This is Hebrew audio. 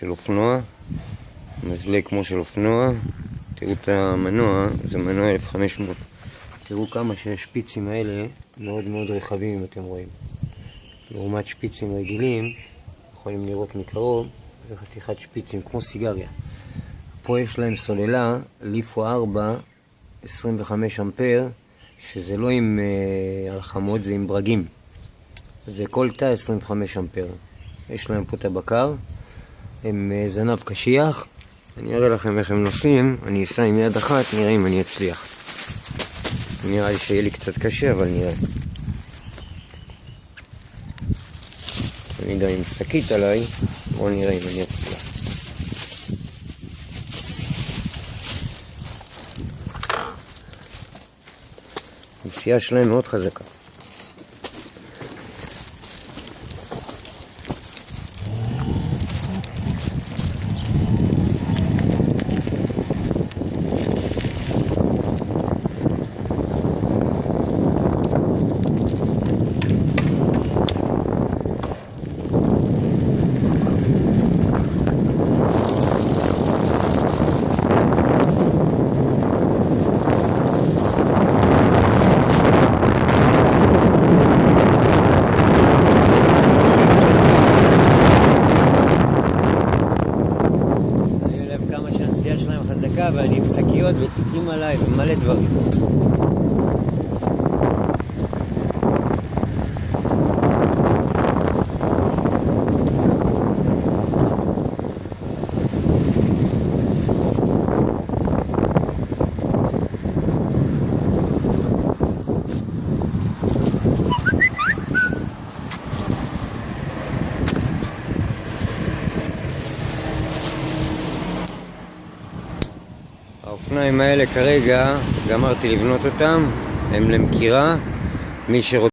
של אופנוע, מזלג כמו של אופנוע. תראו את המנוע, זה מנוע 1500. תראו כמה שהשפיצים האלה מאוד מאוד רחבים אם אתם רואים. לעומת שפיצים רגילים, יכולים לראות מקרוב, זה חתיכת שפיצים כמו סיגריה. פה יש להם סוללה, ליפו 4, 25 אמפר, שזה לא עם uh, הלחמות, זה עם ברגים. זה כל תא 25 אמפר. יש להם פה את הבקר, הם uh, זנב קשיח. אני אראה לכם איך הם נוסעים, אני אסע עם יד אחת, נראה אם אני אצליח. נראה לי שיהיה לי קצת קשה, אבל נראה. אני יודע עם שקית עליי, בואו נראה אם אני אצליח. הנסיעה שלהם מאוד. חזקה ואני עם שקיות ותיקים עליי ומלא דברים. האופניים האלה כרגע, גמרתי לבנות אותם, הם למכירה. מי שרוצה...